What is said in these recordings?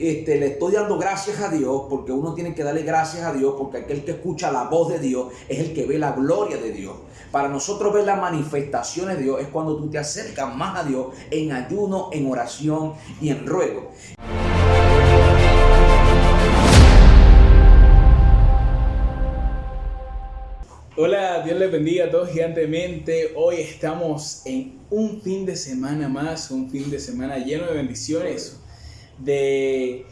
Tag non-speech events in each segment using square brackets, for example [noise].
este, le estoy dando gracias a Dios, porque uno tiene que darle gracias a Dios, porque aquel que escucha la voz de Dios es el que ve la gloria de Dios. Para nosotros ver las manifestaciones de Dios es cuando tú te acercas más a Dios en ayuno, en oración y en ruego. Hola, Dios les bendiga a todos gigantemente. Hoy estamos en un fin de semana más, un fin de semana lleno de bendiciones, de,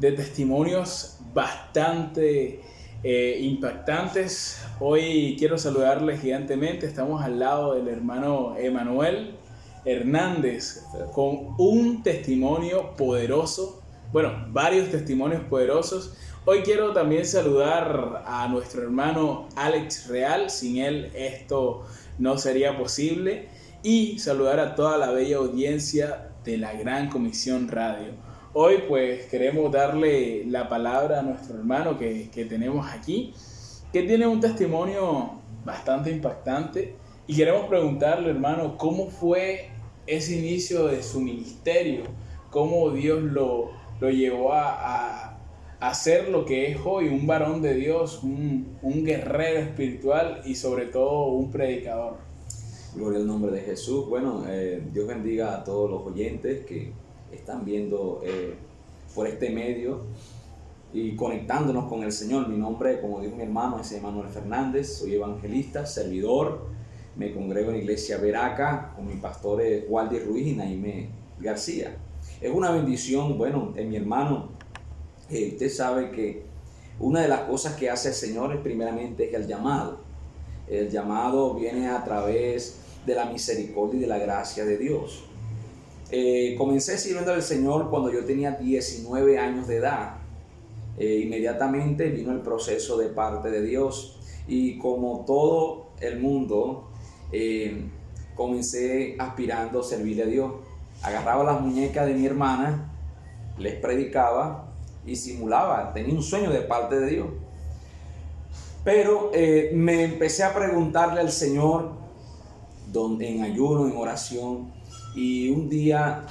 testimonios bastante eh, impactantes. Hoy quiero saludarles gigantemente. Estamos al lado del hermano Emanuel Hernández con un testimonio poderoso, bueno, varios testimonios poderosos Hoy quiero también saludar a nuestro hermano Alex Real, sin él esto no sería posible, y saludar a toda la bella audiencia de la Gran Comisión Radio. Hoy pues queremos darle la palabra a nuestro hermano que, que tenemos aquí, que tiene un testimonio bastante impactante, y queremos preguntarle hermano, ¿cómo fue ese inicio de su ministerio? ¿Cómo Dios lo, lo llevó a hacer lo que es hoy un varón de Dios, un, guerrero espiritual y sobre todo un predicador. Gloria al nombre de Jesús. Bueno, eh, Dios bendiga a todos los oyentes que están viendo eh, por este medio y conectándonos con el Señor. Mi nombre, como dijo mi hermano, es Emanuel Fernández, soy evangelista, servidor. Me congrego en iglesia Veraca con mi pastor Waldi Ruiz y Naime García. Es una bendición, bueno, en mi hermano usted sabe que una de las cosas que hace el Señor es primeramente es el llamado. El llamado viene a través de la misericordia y de la gracia de Dios. Eh, comencé sirviendo al Señor cuando yo tenía 19 años de edad. Eh, inmediatamente vino el proceso de parte de Dios y como todo el mundo eh, comencé aspirando a servirle a Dios. Agarraba las muñecas de mi hermana, les predicaba y simulaba, tenía un sueño de parte de Dios. Pero eh, me empecé a preguntarle al Señor, donde, en ayuno, en oración, y un día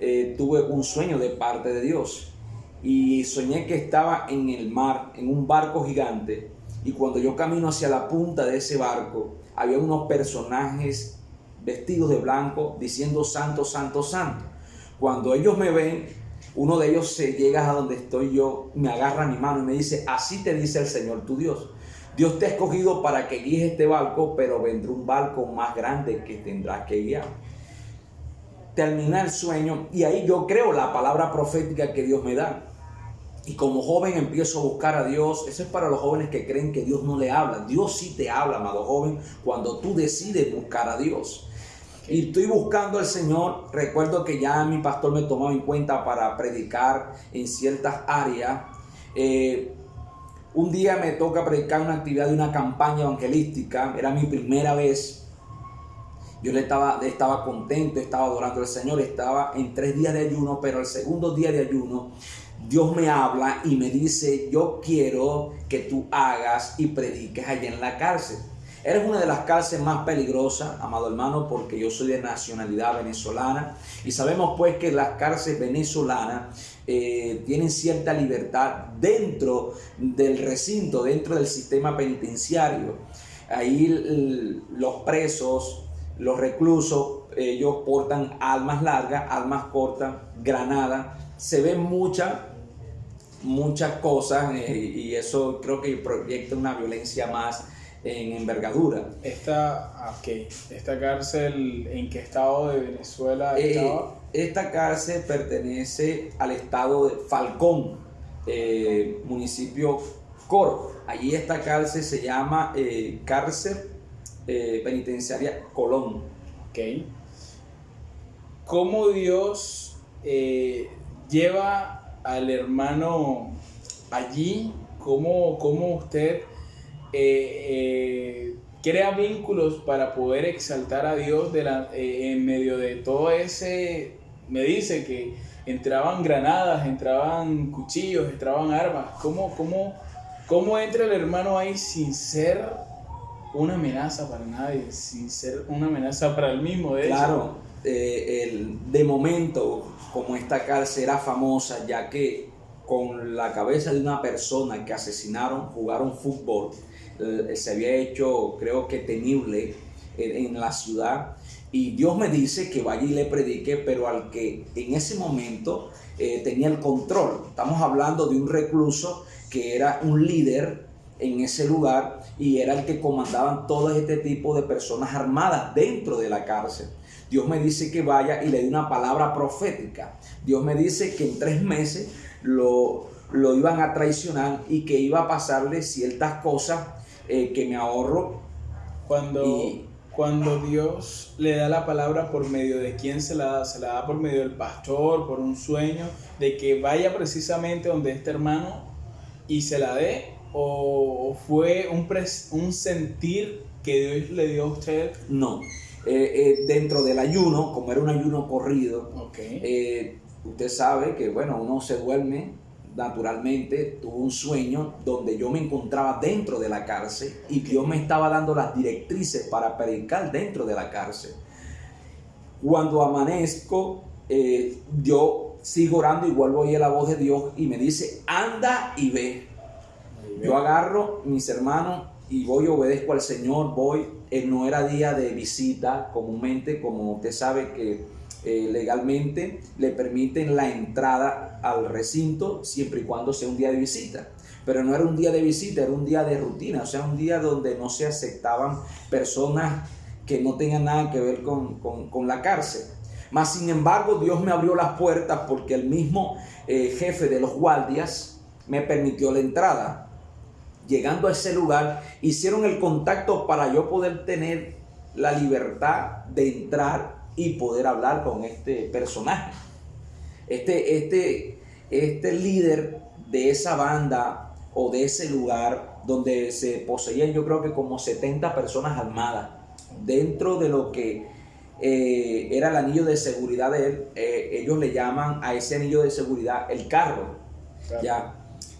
eh, tuve un sueño de parte de Dios. Y soñé que estaba en el mar, en un barco gigante, y cuando yo camino hacia la punta de ese barco, había unos personajes vestidos de blanco diciendo santo, santo, santo. Cuando ellos me ven, uno de ellos se llega a donde estoy yo, me agarra mi mano y me dice, así te dice el Señor tu Dios. Dios te ha escogido para que guíes este barco, pero vendrá un barco más grande que tendrás que guiar. Termina el sueño y ahí yo creo la palabra profética que Dios me da. Y como joven empiezo a buscar a Dios. Eso es para los jóvenes que creen que Dios no le habla. Dios sí te habla, amado joven, cuando tú decides buscar a Dios y estoy buscando al Señor. Recuerdo que ya mi pastor me tomó en cuenta para predicar en ciertas áreas. Eh, un día me toca predicar una actividad de una campaña evangelística. Era mi primera vez. Yo le estaba, estaba contento, estaba adorando al Señor, estaba en tres días de ayuno, pero el segundo día de ayuno Dios me habla y me dice, yo quiero que tú hagas y prediques allá en la cárcel. Eres una de las cárceles más peligrosas, amado hermano, porque yo soy de nacionalidad venezolana y sabemos pues que las cárceles venezolanas eh, tienen cierta libertad dentro del recinto, dentro del sistema penitenciario. Ahí los presos, los reclusos, ellos portan armas largas, armas cortas, granadas. Se ven muchas muchas cosas eh, y eso creo que proyecta una violencia más en envergadura. Esta, okay. ¿Esta cárcel en qué estado de Venezuela eh, esta cárcel pertenece al estado de Falcón, eh, municipio Coro. Allí esta cárcel se llama eh, cárcel penitenciaria Colón. Ok. ¿Cómo Dios lleva al hermano allí? ¿Cómo, cómo usted eh, eh, crea vínculos para poder exaltar a Dios eh, en medio de todo ese, me dice que entraban granadas, entraban cuchillos, entraban armas. ¿Cómo, cómo, cómo entra el hermano ahí sin ser una amenaza para nadie, sin ser una amenaza para el mismo? De claro, eh, el, de momento, como esta cárcel era famosa, ya que con la cabeza de una persona que asesinaron, jugaron fútbol, eh, se había hecho, creo que temible en, la ciudad. Y Dios me dice que vaya y le predique, pero al que en ese momento eh, tenía el control. Estamos hablando de un recluso que era un líder en ese lugar y era el que comandaban todo este tipo de personas armadas dentro de la cárcel. Dios me dice que vaya y le dé una palabra profética. Dios me dice que en tres meses lo, lo iban a traicionar y que iba a pasarle ciertas cosas eh, que me ahorro. Cuando, cuando Dios le da la palabra por medio de quién se la da, se la da por medio del pastor, por un sueño, de que vaya precisamente donde este hermano y se la dé, o fue un, un sentir que Dios le dio a usted? No, eh, eh, dentro del ayuno, como era un ayuno corrido, eh, usted sabe que, bueno, uno se duerme naturalmente, tuvo un sueño donde yo me encontraba dentro de la cárcel y Dios me estaba dando las directrices para predicar dentro de la cárcel. Cuando amanezco, yo sigo orando y vuelvo a oír la voz de Dios y me dice, anda y ve. Yo agarro mis hermanos y voy y obedezco al Señor, voy, eh, no era día de visita comúnmente, como usted sabe que eh, legalmente le permiten la entrada al recinto siempre y cuando sea un día de visita. Pero no era un día de visita, era un día de rutina, o sea, un día donde no se aceptaban personas que no tengan nada que ver con, con, la cárcel. Mas, sin embargo, Dios me abrió las puertas porque el mismo eh, jefe de los guardias me permitió la entrada llegando a ese lugar, hicieron el contacto para yo poder tener la libertad de entrar y poder hablar con este personaje. Este, este, este líder de esa banda o de ese lugar donde se poseían yo creo que como 70 personas armadas. Dentro de lo que eh, era el anillo de seguridad de él, eh, ellos le llaman a ese anillo de seguridad el carro, ya,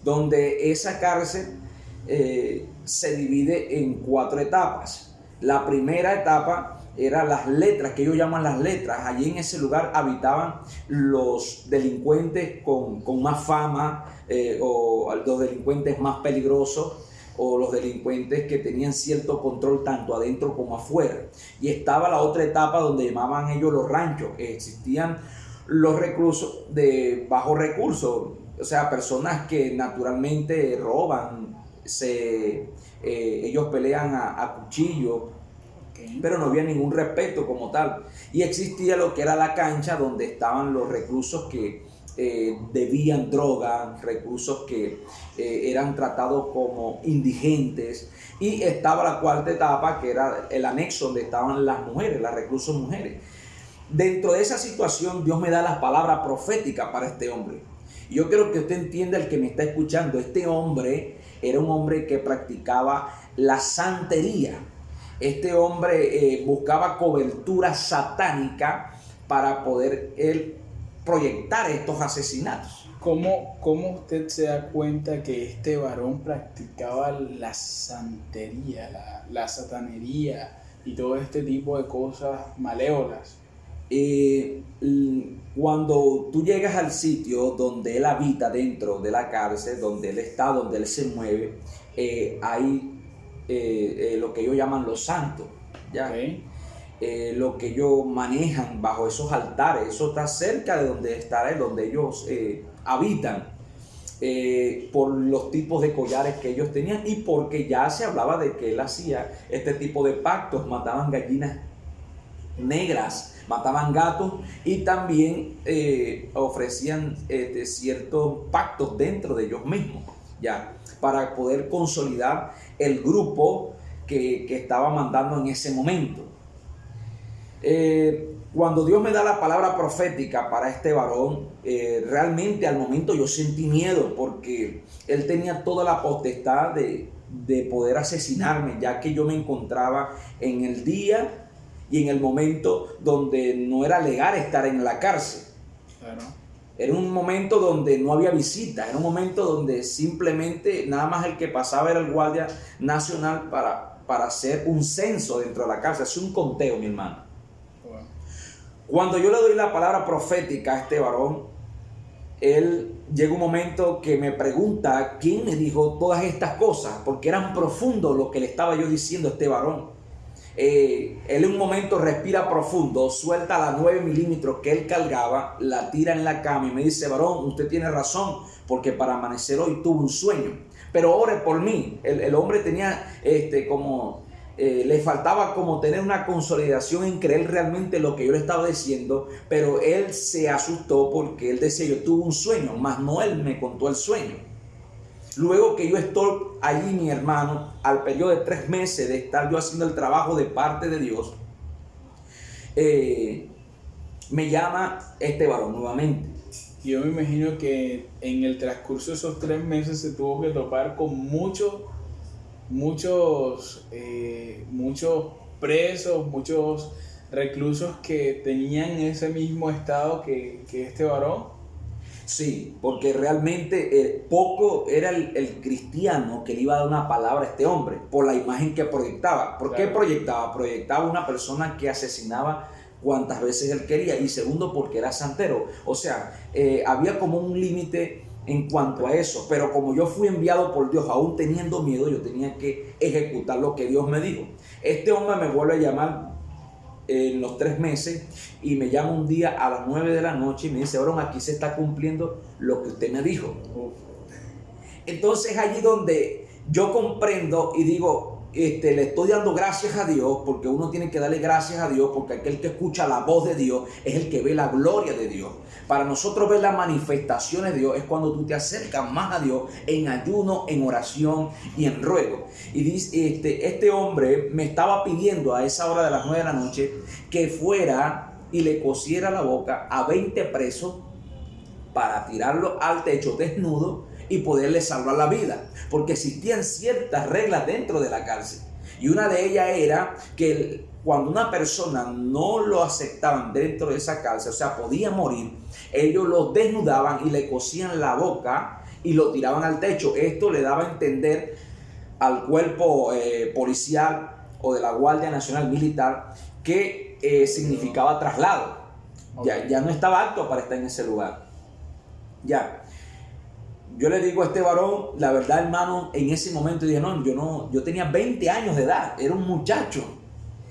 donde esa cárcel eh, se divide en cuatro etapas. La primera etapa era las letras, que ellos llaman las letras. Allí en ese lugar habitaban los delincuentes con, más fama eh, o los delincuentes más peligrosos o los delincuentes que tenían cierto control tanto adentro como afuera. Y estaba la otra etapa donde llamaban ellos los ranchos. Existían los reclusos de bajo recursos, o sea, personas que naturalmente roban, se, eh, ellos pelean a, cuchillo, pero no había ningún respeto como tal. Y existía lo que era la cancha donde estaban los reclusos que eh, debían droga, reclusos que eh, eran tratados como indigentes. Y estaba la cuarta etapa, que era el anexo donde estaban las mujeres, las reclusos mujeres. Dentro de esa situación, Dios me da las palabras proféticas para este hombre. Yo quiero que usted entienda, el que me está escuchando, este hombre era un hombre que practicaba la santería. Este hombre eh, buscaba cobertura satánica para poder proyectar estos asesinatos. ¿Cómo, ¿Cómo usted se da cuenta que este varón practicaba la santería, la, la satanería y todo este tipo de cosas malévolas? Eh, cuando tú llegas al sitio donde él habita dentro de la cárcel, donde él está, donde él se mueve, eh, hay eh, lo que ellos llaman los santos, ¿ya? lo que ellos manejan bajo esos altares, eso está cerca de donde está él, donde ellos habitan. por los tipos de collares que ellos tenían y porque ya se hablaba de que él hacía este tipo de pactos, mataban gallinas negras, mataban gatos y también eh, ofrecían este, ciertos pactos dentro de ellos mismos, ya, para poder consolidar el grupo que, estaba mandando en ese momento. Eh, cuando Dios me da la palabra profética para este varón, eh, realmente al momento yo sentí miedo porque él tenía toda la potestad de, de poder asesinarme, ya que yo me encontraba en el día y en el momento donde no era legal estar en la cárcel. Era un momento donde no había visita, era un momento donde simplemente nada más el que pasaba era el guardia nacional para, para hacer un censo dentro de la cárcel, hacer un conteo, mi hermano. Cuando yo le doy la palabra profética a este varón, él llega un momento que me pregunta quién me dijo todas estas cosas, porque eran profundos lo que le estaba yo diciendo a este varón. Eh, él en un momento respira profundo, suelta la 9 milímetros que él cargaba, la tira en la cama y me dice, varón, usted tiene razón, porque para amanecer hoy tuvo un sueño. Pero ore por mí. El, hombre tenía este, como eh, le faltaba como tener una consolidación en creer realmente lo que yo le estaba diciendo, pero él se asustó porque él decía, yo tuve un sueño, más no él me contó el sueño. Luego que yo estoy allí, mi hermano, al periodo de tres meses de estar yo haciendo el trabajo de parte de Dios, eh, me llama este varón nuevamente. Yo me imagino que en el transcurso de esos tres meses se tuvo que topar con muchos muchos, eh, muchos presos, muchos reclusos que tenían ese mismo estado que, este varón. Sí, porque realmente eh, poco era el, cristiano que le iba a dar una palabra a este hombre por la imagen que proyectaba. ¿Por qué proyectaba? Proyectaba una persona que asesinaba cuantas veces él quería y segundo porque era santero. O sea, eh, había como un límite en cuanto a eso. Pero como yo fui enviado por Dios, aún teniendo miedo, yo tenía que ejecutar lo que Dios me dijo. Este hombre me vuelve a llamar en los tres meses y me llama un día a las nueve de la noche y me dice, Aaron, aquí se está cumpliendo lo que usted me dijo. Entonces allí donde yo comprendo y digo, este, le estoy dando gracias a Dios, porque uno tiene que darle gracias a Dios, porque aquel que escucha la voz de Dios es el que ve la gloria de Dios. Para nosotros ver las manifestaciones de Dios es cuando tú te acercas más a Dios en ayuno, en oración y en ruego. Y dice, este, este hombre me estaba pidiendo a esa hora de las 9 de la noche que fuera y le cosiera la boca a 20 presos para tirarlo al techo desnudo y poderle salvar la vida, porque existían ciertas reglas dentro de la cárcel. Y una de ellas era que cuando una persona no lo aceptaban dentro de esa cárcel, o sea, podía morir, ellos lo desnudaban y le cosían la boca y lo tiraban al techo. Esto le daba a entender al cuerpo eh, policial o de la Guardia Nacional Militar que eh, significaba traslado. Ya, ya no estaba apto para estar en ese lugar. Ya yo le digo a este varón, la verdad, hermano, en ese momento dije, no, yo no, yo tenía 20 años de edad, era un muchacho.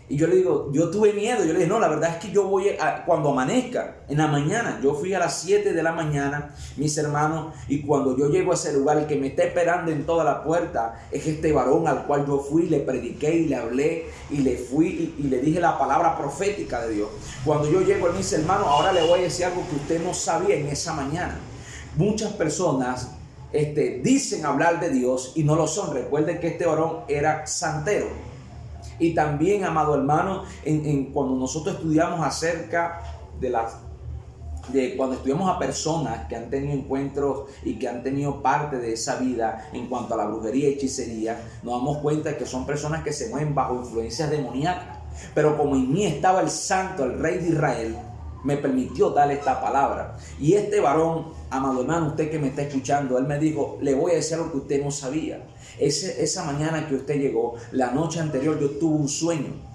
Y yo le digo, yo tuve miedo, yo le dije, no, la verdad es que yo voy a, cuando amanezca, en la mañana, yo fui a las 7 de la mañana, mis hermanos, y cuando yo llego a ese lugar, el que me está esperando en toda la puerta es este varón al cual yo fui, le prediqué y le hablé, y le fui y, y le dije la palabra profética de Dios. Cuando yo llego, él me dice, hermano, ahora le voy a decir algo que usted no sabía en esa mañana. Muchas personas este, dicen hablar de Dios y no lo son. Recuerden que este varón era santero. Y también, amado hermano, en, cuando nosotros estudiamos acerca de las de cuando estudiamos a personas que han tenido encuentros y que han tenido parte de esa vida en cuanto a la brujería y hechicería, nos damos cuenta que son personas que se mueven bajo influencias demoníacas. Pero como en mí estaba el santo, el rey de Israel, me permitió darle esta palabra. Y este varón, amado hermano, usted que me está escuchando, él me dijo, le voy a decir algo que usted no sabía. Ese, esa mañana que usted llegó, la noche anterior yo tuve un sueño.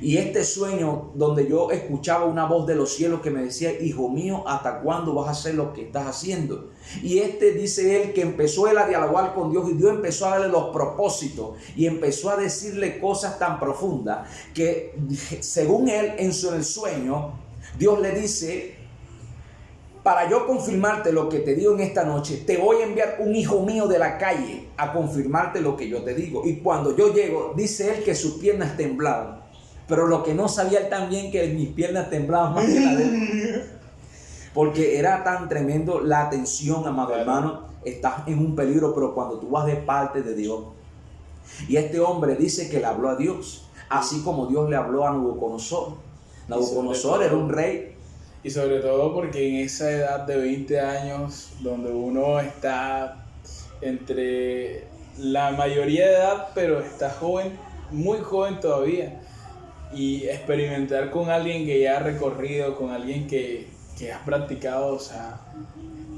Y este sueño donde yo escuchaba una voz de los cielos que me decía, hijo mío, ¿hasta cuándo vas a hacer lo que estás haciendo? Y este dice él que empezó él a dialogar con Dios y Dios empezó a darle los propósitos y empezó a decirle cosas tan profundas que según él en su el sueño, Dios le dice, para yo confirmarte lo que te digo en esta noche, te voy a enviar un hijo mío de la calle a confirmarte lo que yo te digo. Y cuando yo llego, dice él que sus piernas temblaban. Pero lo que no sabía él también que mis piernas temblaban más que la de él. [laughs] Porque era tan tremendo la atención, amado hermano. Estás en un peligro, pero cuando tú vas de parte de Dios. Y este hombre dice que le habló a Dios, así como Dios le habló a Nabucodonosor. Nabucodonosor era un rey. Y sobre todo porque en esa edad de 20 años, donde uno está entre la mayoría de edad, pero está joven, muy joven todavía, y experimentar con alguien que ya ha recorrido, con alguien que, que ha practicado, o sea,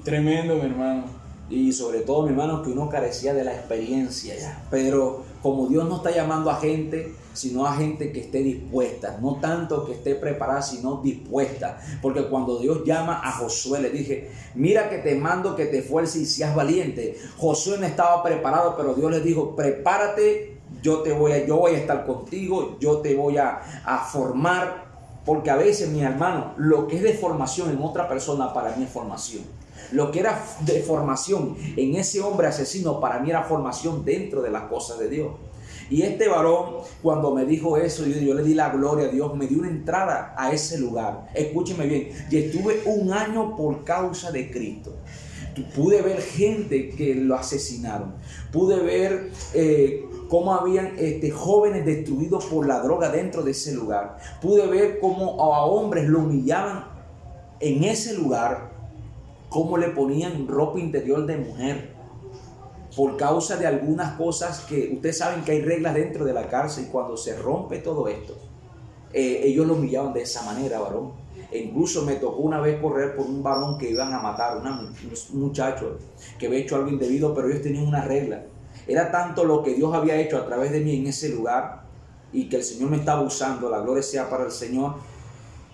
tremendo, mi hermano. Y sobre todo, mi hermano, que uno carecía de la experiencia ya. Pero como Dios no está llamando a gente, sino a gente que esté dispuesta, no tanto que esté preparada, sino dispuesta. Porque cuando Dios llama a Josué, le dije, mira que te mando que te esfuerces y seas valiente. Josué no estaba preparado, pero Dios le dijo, prepárate, yo te voy a, yo voy a estar contigo, yo te voy a, a formar. Porque a veces, mi hermano, lo que es de formación en otra persona para mí es formación. Lo que era de formación en ese hombre asesino para mí era formación dentro de las cosas de Dios. Y este varón, cuando me dijo eso, yo, le di la gloria a Dios, me dio una entrada a ese lugar. Escúcheme bien, y estuve un año por causa de Cristo. Pude ver gente que lo asesinaron. Pude ver eh, cómo habían este, jóvenes destruidos por la droga dentro de ese lugar. Pude ver cómo a hombres lo humillaban en ese lugar cómo le ponían ropa interior de mujer por causa de algunas cosas que ustedes saben que hay reglas dentro de la cárcel y cuando se rompe todo esto, eh, ellos lo humillaban de esa manera, varón. E incluso me tocó una vez correr por un varón que iban a matar, un muchacho que había hecho algo indebido, pero ellos tenían una regla. Era tanto lo que Dios había hecho a través de mí en ese lugar y que el Señor me estaba usando, la gloria sea para el Señor,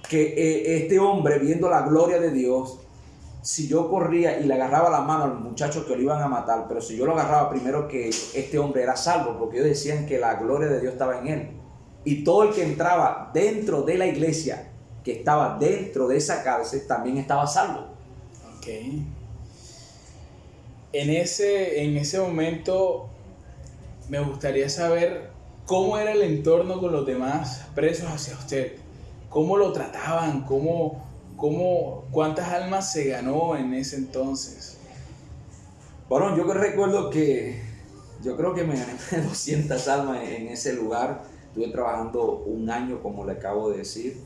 que eh, este hombre, viendo la gloria de Dios, si yo corría y le agarraba la mano al muchacho que lo iban a matar, pero si yo lo agarraba primero que este hombre era salvo, porque ellos decían que la gloria de Dios estaba en él. Y todo el que entraba dentro de la iglesia, que estaba dentro de esa cárcel, también estaba salvo. Ok. En ese, en ese momento me gustaría saber cómo era el entorno con los demás presos hacia usted. ¿Cómo lo trataban? ¿Cómo, ¿Cómo, ¿Cuántas almas se ganó en ese entonces? Bueno, yo recuerdo que yo creo que me gané [laughs] 200 almas en ese lugar. Estuve trabajando un año, como le acabo de decir.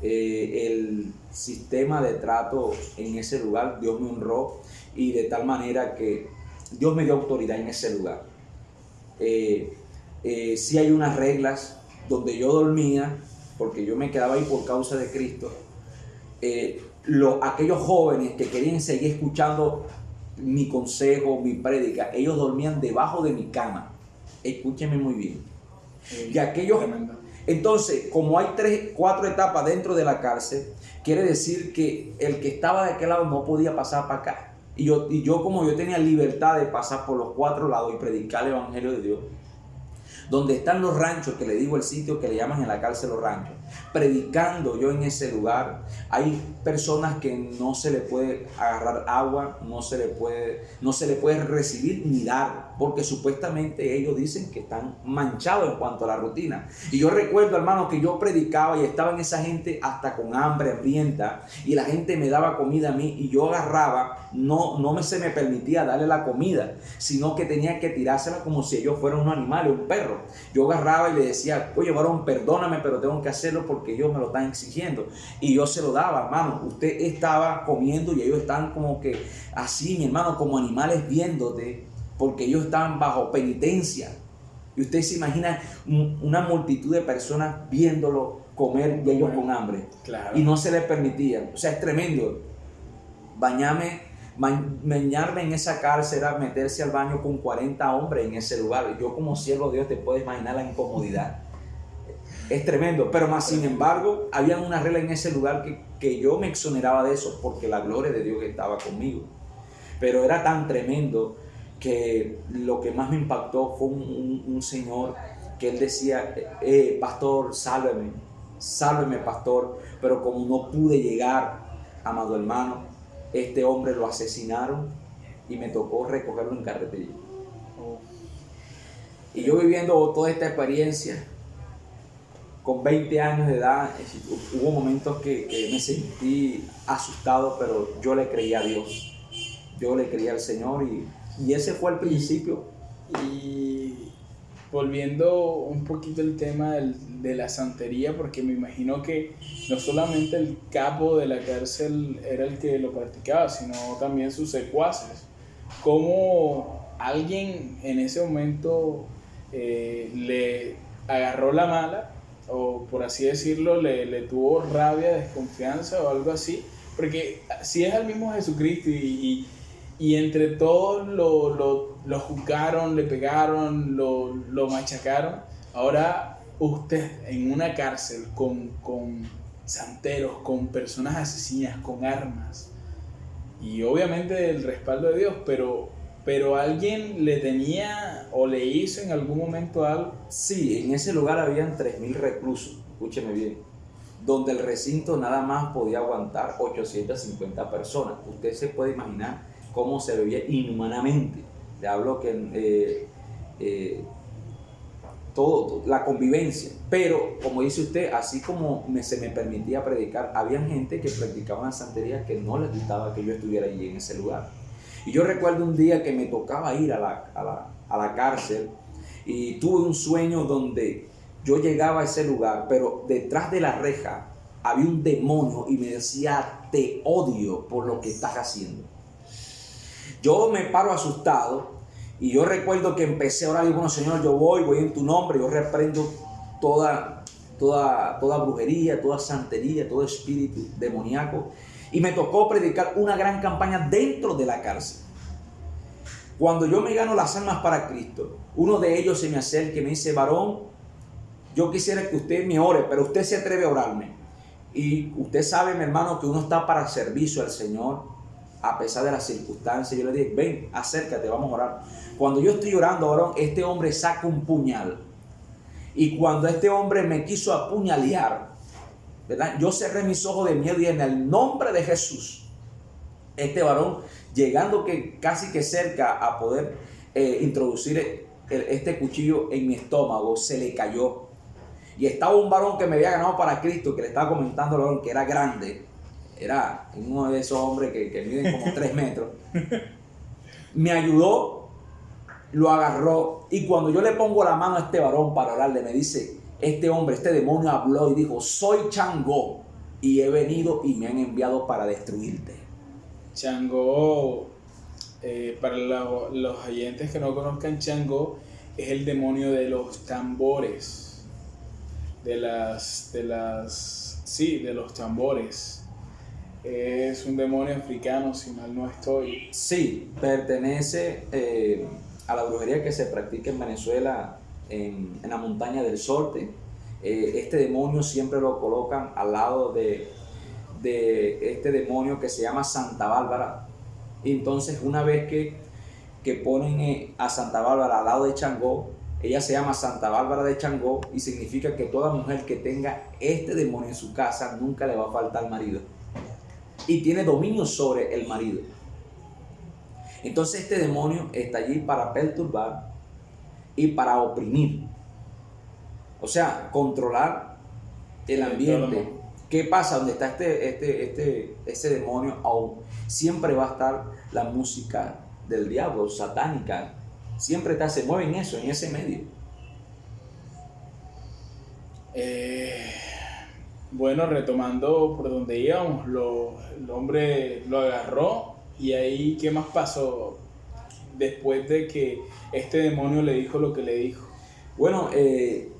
Eh, el sistema de trato en ese lugar, Dios me honró y de tal manera que Dios me dio autoridad en ese lugar. Eh, eh, sí hay unas reglas donde yo dormía, porque yo me quedaba ahí por causa de Cristo eh, aquellos jóvenes que querían seguir escuchando mi consejo, mi prédica, ellos dormían debajo de mi cama. Escúcheme muy bien. y aquellos... Entonces, como hay tres, cuatro etapas dentro de la cárcel, quiere decir que el que estaba de aquel lado no podía pasar para acá. Y yo, y yo como yo tenía libertad de pasar por los cuatro lados y predicar el Evangelio de Dios, donde están los ranchos, que le digo el sitio que le llaman en la cárcel los ranchos, predicando yo en ese lugar, hay personas que no se le puede agarrar agua, no se le puede, no se le puede recibir ni dar, porque supuestamente ellos dicen que están manchados en cuanto a la rutina. Y yo recuerdo, hermano, que yo predicaba y estaba en esa gente hasta con hambre, hambrienta, y la gente me daba comida a mí y yo agarraba, no, no me se me permitía darle la comida, sino que tenía que tirársela como si ellos fueran un animal, un perro. Yo agarraba y le decía, oye, varón, perdóname, pero tengo que hacerlo porque ellos me lo están exigiendo. Y yo se lo daba, hermano. Usted estaba comiendo y ellos están como que así, mi hermano, como animales viéndote, porque ellos estaban bajo penitencia. Y usted se imagina una multitud de personas viéndolo comer y ellos con hambre. Y no se les permitía. O sea, es tremendo. Bañame Bañarme en esa cárcel era meterse al baño con 40 hombres en ese lugar. Yo como siervo de Dios te puedes imaginar la incomodidad. Es tremendo, pero más sin embargo, había una regla en ese lugar que, que yo me exoneraba de eso porque la gloria de Dios estaba conmigo. Pero era tan tremendo que lo que más me impactó fue un, señor que él decía, eh, pastor, sálveme, sálveme, pastor, pero como no pude llegar, amado hermano, este hombre lo asesinaron y me tocó recogerlo en carretilla. Y yo viviendo toda esta experiencia, con 20 años de edad, hubo momentos que, me sentí asustado, pero yo le creía a Dios. Yo le creía al Señor y, y ese fue el principio. Y volviendo un poquito el tema de la santería, porque me imagino que no solamente el capo de la cárcel era el que lo practicaba, sino también sus secuaces. ¿Cómo alguien en ese momento eh, le agarró la mala, o por así decirlo, le, le, tuvo rabia, desconfianza o algo así? Porque si es el mismo Jesucristo y y entre todos lo, lo, lo juzgaron, le pegaron, lo, lo, machacaron. Ahora usted en una cárcel con, con santeros, con personas asesinas, con armas. Y obviamente el respaldo de Dios, pero, pero alguien le tenía o le hizo en algún momento algo. Sí, en ese lugar habían 3.000 reclusos, escúcheme bien, donde el recinto nada más podía aguantar 850 personas. Usted se puede imaginar cómo se veía inhumanamente. Le hablo que eh, eh, todo, la convivencia. Pero, como dice usted, así como me, se me permitía predicar, había gente que practicaba una santería que no les gustaba que yo estuviera allí en ese lugar. Y yo recuerdo un día que me tocaba ir a la, a la, a la cárcel y tuve un sueño donde yo llegaba a ese lugar, pero detrás de la reja había un demonio y me decía, te odio por lo que estás haciendo. Yo me paro asustado y yo recuerdo que empecé a orar y bueno, Señor, yo voy, voy en tu nombre, yo reprendo toda, toda, toda brujería, toda santería, todo espíritu demoníaco. Y me tocó predicar una gran campaña dentro de la cárcel. Cuando yo me gano las almas para Cristo, uno de ellos se me acerca y me dice, varón, yo quisiera que usted me ore, pero usted se atreve a orarme. Y usted sabe, mi hermano, que uno está para servicio al Señor a pesar de las circunstancias. Yo le dije, ven, acércate, vamos a orar. Cuando yo estoy orando, este hombre saca un puñal. Y cuando este hombre me quiso apuñalear, ¿verdad? Yo cerré mis ojos de miedo y en el nombre de Jesús, este varón, llegando que casi que cerca a poder eh, introducir este cuchillo en mi estómago, se le cayó. Y estaba un varón que me había ganado para Cristo, que le estaba comentando que era grande era uno de esos hombres que, que miden como tres metros, [laughs] me ayudó, lo agarró y cuando yo le pongo la mano a este varón para hablarle, me dice, este hombre, este demonio habló y dijo, soy Changó y he venido y me han enviado para destruirte. Changó, eh, para los oyentes que no conozcan Changó, es el demonio de los tambores, de las, de las, sí, de los tambores es un demonio africano, si mal no estoy. Sí, pertenece eh, a la brujería que se practica en Venezuela, en, la montaña del Sorte. Eh, este demonio siempre lo colocan al lado de, de, este demonio que se llama Santa Bárbara. Entonces, una vez que, que ponen eh, a Santa Bárbara al lado de Changó, ella se llama Santa Bárbara de Changó y significa que toda mujer que tenga este demonio en su casa nunca le va a faltar marido y tiene dominio sobre el marido. Entonces este demonio está allí para perturbar y para oprimir. O sea, controlar el ambiente. ¿Qué pasa? Donde está este, este, este, este demonio, aún siempre va a estar la música del diablo, satánica. Siempre está, se mueve en eso, en ese medio. Eh, bueno, retomando por donde íbamos, lo, el hombre lo agarró y ahí, ¿qué más pasó después de que este demonio le dijo lo que le dijo? Bueno, eh,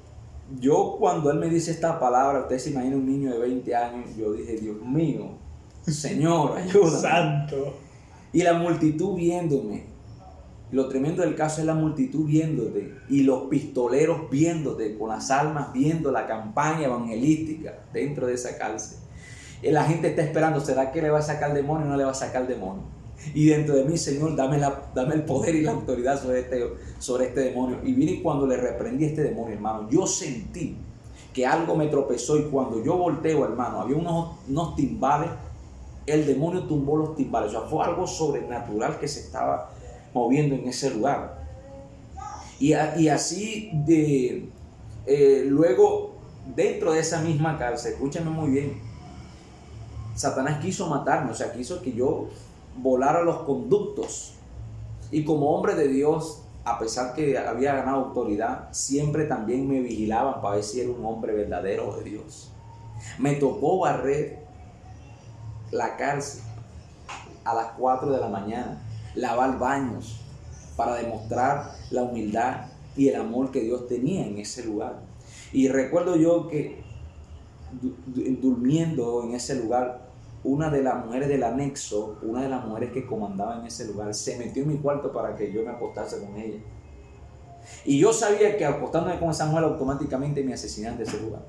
yo cuando él me dice esta palabra, usted se imagina un niño de 20 años, yo dije, Dios mío, Señor, [laughs] ayúdame. Santo. Y la multitud viéndome, lo tremendo del caso es la multitud viéndote y los pistoleros viéndote, con las almas viendo la campaña evangelística dentro de esa cárcel. Y la gente está esperando, ¿será que le va a sacar el demonio o no le va a sacar el demonio? Y dentro de mí, Señor, dame, la, dame el poder y la autoridad sobre este, sobre este demonio. Y vine cuando le reprendí a este demonio, hermano, yo sentí que algo me tropezó y cuando yo volteo, hermano, había unos, unos timbales, el demonio tumbó los timbales. O sea, fue algo sobrenatural que se estaba moviendo en ese lugar. Y, así de, eh, luego, dentro de esa misma cárcel, escúchame muy bien, Satanás quiso matarme, o sea, quiso que yo volara los conductos. Y como hombre de Dios, a pesar que había ganado autoridad, siempre también me vigilaban para ver si era un hombre verdadero de Dios. Me tocó barrer la cárcel a las 4 de la mañana lavar baños, para demostrar la humildad y el amor que Dios tenía en ese lugar. Y recuerdo yo que durmiendo en ese lugar, una de las mujeres del anexo, una de las mujeres que comandaba en ese lugar, se metió en mi cuarto para que yo me acostase con ella. Y yo sabía que acostándome con esa mujer automáticamente me asesinaban de ese lugar.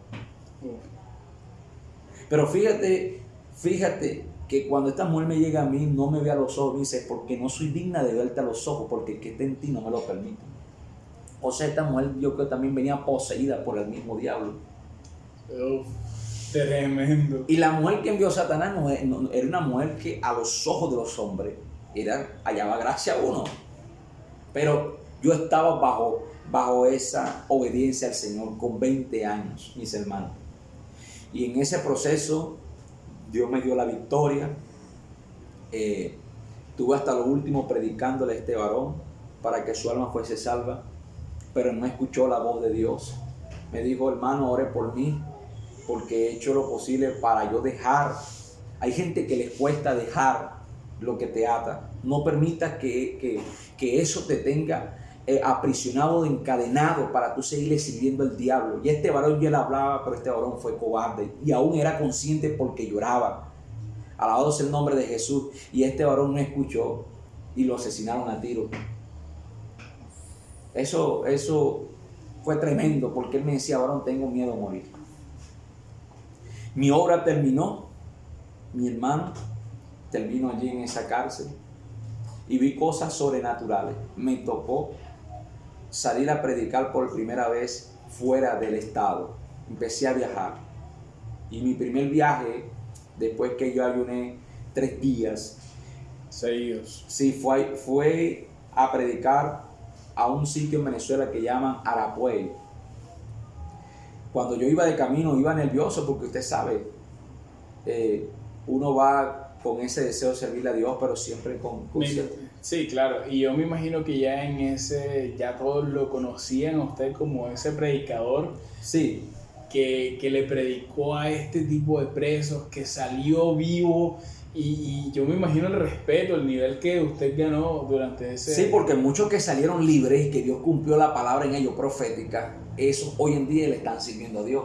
Pero fíjate, fíjate que cuando esta mujer me llega a mí, no me ve a los ojos, me dice, porque no soy digna de verte a los ojos, porque que esté en ti no me lo permite. O sea, esta mujer yo creo que también venía poseída por el mismo diablo. Tremendo. Y la mujer que envió Satanás no, era una mujer que a los ojos de los hombres era, hallaba gracia a uno. Pero yo estaba bajo, bajo esa obediencia al Señor con 20 años, mis hermanos. Y en ese proceso Dios me dio la victoria. Eh, tuve hasta lo último predicándole a este varón para que su alma fuese salva, pero no escuchó la voz de Dios. Me dijo, hermano, ore por mí, porque he hecho lo posible para yo dejar. Hay gente que les cuesta dejar lo que te ata. No permitas que, que eso te tenga eh, aprisionado, encadenado para tú seguirle sirviendo al diablo. Y este varón ya le hablaba, pero este varón fue cobarde y aún era consciente porque lloraba. Alabado sea el nombre de Jesús. Y este varón no escuchó y lo asesinaron a tiro. Eso, eso fue tremendo porque él me decía, varón, tengo miedo a morir. Mi obra terminó, mi hermano terminó allí en esa cárcel y vi cosas sobrenaturales. Me tocó salir a predicar por primera vez fuera del estado. Empecé a viajar. Y mi primer viaje, después que yo ayuné tres días, seguidos. Sí, fue, fue a predicar a un sitio en Venezuela que llaman Arapuey. Cuando yo iba de camino, iba nervioso porque usted sabe, eh, uno va con ese deseo de servirle a Dios, pero siempre con, con Sí, claro, y yo me imagino que ya en ese, ya todos lo conocían a usted como ese predicador. Sí. Que, le predicó a este tipo de presos, que salió vivo y, yo me imagino el respeto, el nivel que usted ganó durante ese... Sí, porque muchos que salieron libres y que Dios cumplió la palabra en ellos profética, esos hoy en día le están sirviendo a Dios.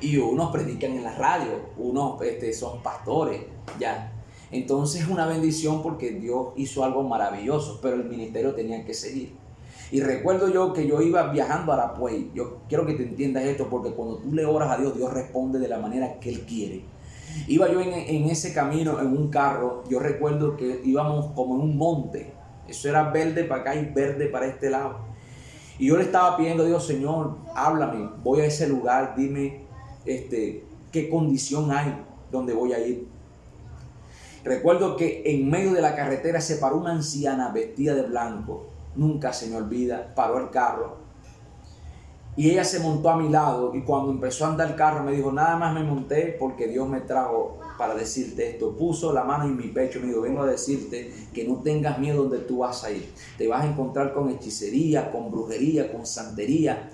Y unos predican en la radio, unos este, son pastores, ya. Entonces es una bendición porque Dios hizo algo maravilloso, pero el ministerio tenía que seguir. Y recuerdo yo que yo iba viajando a Arapuey. Yo quiero que te entiendas esto porque cuando tú le oras a Dios, Dios responde de la manera que Él quiere. Iba yo en, ese camino, en un carro. Yo recuerdo que íbamos como en un monte. Eso era verde para acá y verde para este lado. Y yo le estaba pidiendo a Dios, Señor, háblame, voy a ese lugar, dime este, qué condición hay donde voy a ir. Recuerdo que en medio de la carretera se paró una anciana vestida de blanco. Nunca se me olvida. Paró el carro. Y ella se montó a mi lado y cuando empezó a andar el carro me dijo, nada más me monté porque Dios me trajo para decirte esto. Puso la mano en mi pecho me dijo, vengo a decirte que no tengas miedo donde tú vas a ir. Te vas a encontrar con hechicería, con brujería, con santería.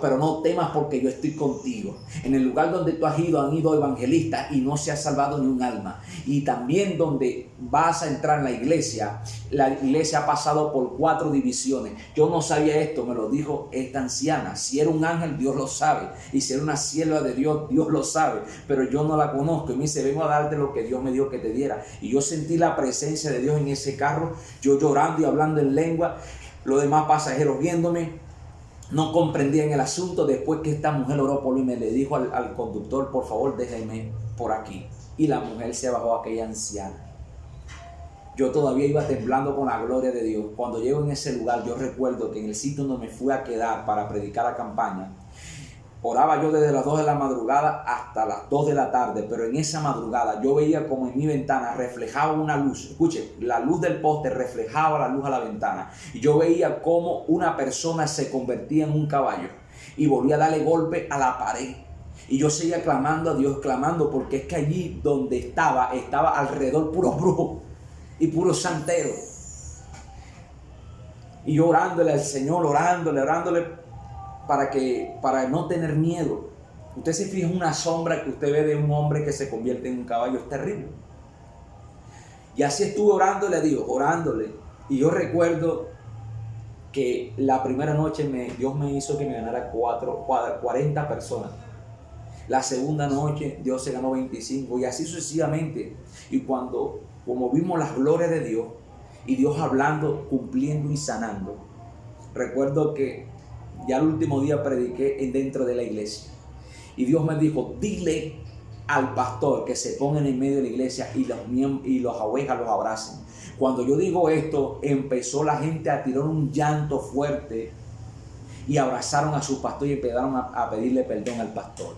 Pero no temas porque yo estoy contigo. En el lugar donde tú has ido han ido evangelistas y no se ha salvado ni un alma. Y también donde vas a entrar en la iglesia, la iglesia ha pasado por cuatro divisiones. Yo no sabía esto, me lo dijo esta anciana. Si era un ángel, Dios lo sabe. Y si era una sierva de Dios, Dios lo sabe. Pero yo no la conozco. Y me dice, vengo a darte lo que Dios me dio que te diera. Y yo sentí la presencia de Dios en ese carro, yo llorando y hablando en lengua, los demás pasajeros viéndome. No comprendían el asunto después que esta mujer oró por mí me le dijo al, al conductor, por favor, déjeme por aquí. Y la mujer se bajó a aquella anciana. Yo todavía iba temblando con la gloria de Dios. Cuando llego en ese lugar, yo recuerdo que en el sitio donde me fui a quedar para predicar la campaña, Oraba yo desde las 2 de la madrugada hasta las 2 de la tarde, pero en esa madrugada yo veía como en mi ventana reflejaba una luz. Escuche, la luz del poste reflejaba la luz a la ventana. Y yo veía como una persona se convertía en un caballo y volvía a darle golpe a la pared. Y yo seguía clamando a Dios, clamando, porque es que allí donde estaba, estaba alrededor puro brujo y puro santero. Y yo orándole al Señor, orándole, orándole para, que, para no tener miedo. Usted se fija una sombra que usted ve de un hombre que se convierte en un caballo, es terrible. Y así estuve orándole a Dios, orándole. Y yo recuerdo que la primera noche Dios me hizo que me ganara cuatro, 40 personas. La segunda noche Dios se ganó 25 y así sucesivamente. Y cuando, como vimos las glorias de Dios y Dios hablando, cumpliendo y sanando, recuerdo que ya el último día prediqué dentro de la iglesia. Y Dios me dijo, dile al pastor que se ponga en medio de la iglesia y los, y los ovejas los abracen. Cuando yo digo esto, empezó la gente a tirar un llanto fuerte y abrazaron a su pastor y empezaron a, pedirle perdón al pastor.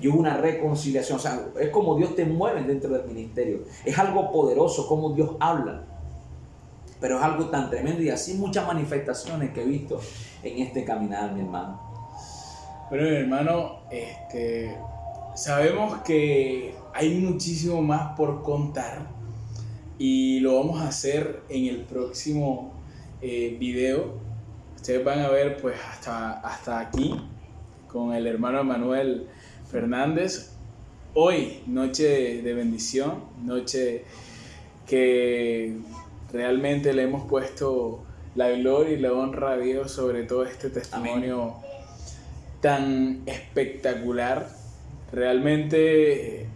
Y hubo una reconciliación. O sea, es como Dios te mueve dentro del ministerio. Es algo poderoso como Dios habla. Pero es algo tan tremendo y así muchas manifestaciones que he visto en este caminar, mi hermano. Bueno, mi hermano, este, sabemos que hay muchísimo más por contar y lo vamos a hacer en el próximo eh, video. Ustedes van a ver pues hasta, hasta aquí con el hermano Manuel Fernández. Hoy, noche de bendición, noche que realmente le hemos puesto la gloria y la honra a Dios sobre todo este testimonio tan espectacular realmente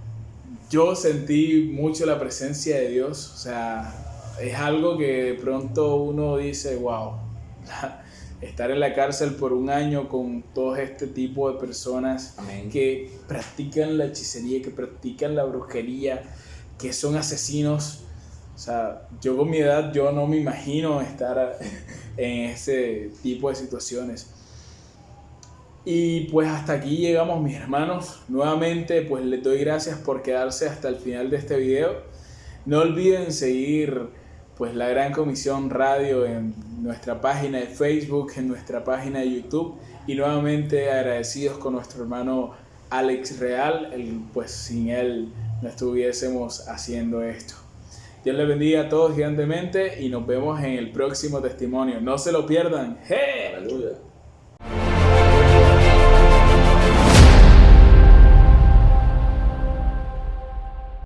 yo sentí mucho la presencia de Dios, o sea, es algo que de pronto uno dice, wow, [laughs] estar en la cárcel por un año con todo este tipo de personas que practican la hechicería, que practican la brujería, que son asesinos. O sea, yo con mi edad, yo no me imagino estar [laughs] en ese tipo de situaciones. Y pues hasta aquí llegamos mis hermanos. Nuevamente pues les doy gracias por quedarse hasta el final de este video. No olviden seguir pues la Gran Comisión Radio en nuestra página de Facebook, en nuestra página de YouTube y nuevamente agradecidos con nuestro hermano Alex Real, el, pues sin él no estuviésemos haciendo esto. Dios les bendiga a todos gigantemente y nos vemos en el próximo testimonio. No se lo pierdan. Aleluya.